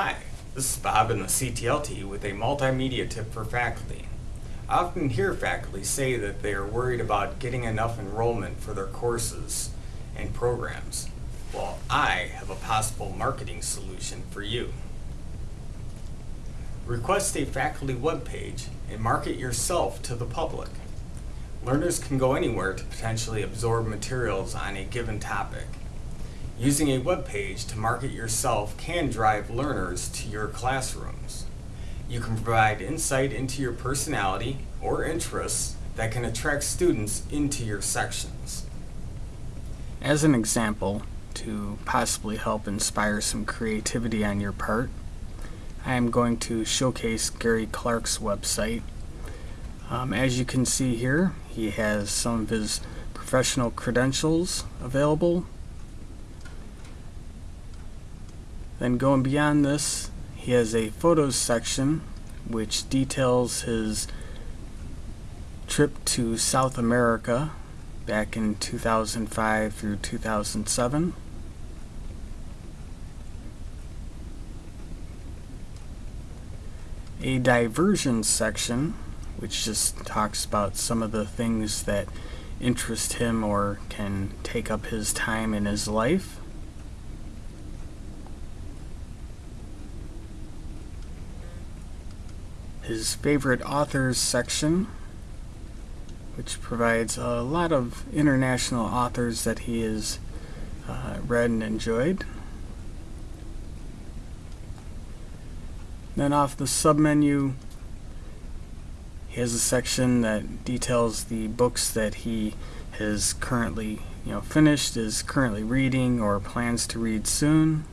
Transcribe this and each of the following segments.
Hi, this is Bob in the CTLT with a multimedia tip for faculty. I often hear faculty say that they are worried about getting enough enrollment for their courses and programs. Well, I have a possible marketing solution for you. Request a faculty webpage and market yourself to the public. Learners can go anywhere to potentially absorb materials on a given topic. Using a web page to market yourself can drive learners to your classrooms. You can provide insight into your personality or interests that can attract students into your sections. As an example, to possibly help inspire some creativity on your part, I am going to showcase Gary Clark's website. Um, as you can see here, he has some of his professional credentials available Then going beyond this, he has a photos section which details his trip to South America back in 2005 through 2007. A diversion section which just talks about some of the things that interest him or can take up his time in his life. His favorite authors section, which provides a lot of international authors that he has uh, read and enjoyed. Then off the submenu, he has a section that details the books that he has currently you know, finished, is currently reading, or plans to read soon.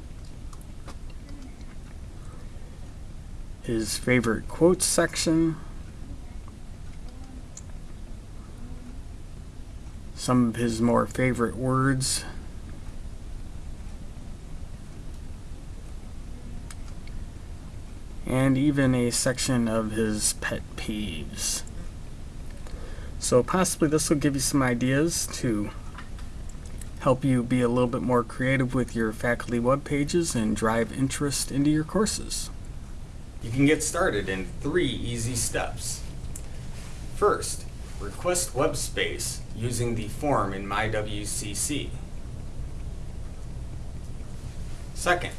His favorite quotes section, some of his more favorite words, and even a section of his pet peeves. So possibly this will give you some ideas to help you be a little bit more creative with your faculty web pages and drive interest into your courses. You can get started in three easy steps. First, request web space using the form in MyWCC. Second,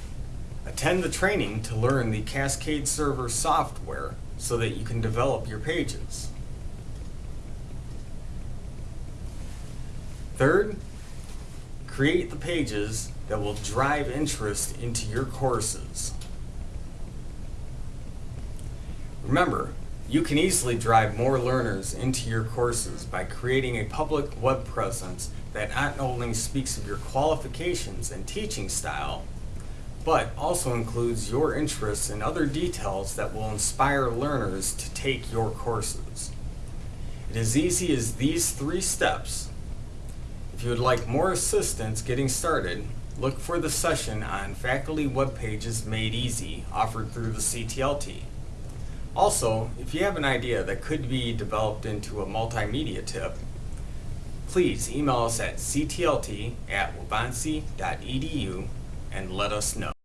attend the training to learn the Cascade Server software so that you can develop your pages. Third, create the pages that will drive interest into your courses. Remember, you can easily drive more learners into your courses by creating a public web presence that not only speaks of your qualifications and teaching style, but also includes your interests and other details that will inspire learners to take your courses. It is easy as these three steps. If you would like more assistance getting started, look for the session on Faculty Web Pages Made Easy offered through the CTLT. Also, if you have an idea that could be developed into a multimedia tip, please email us at ctlt at waubonsee.edu and let us know.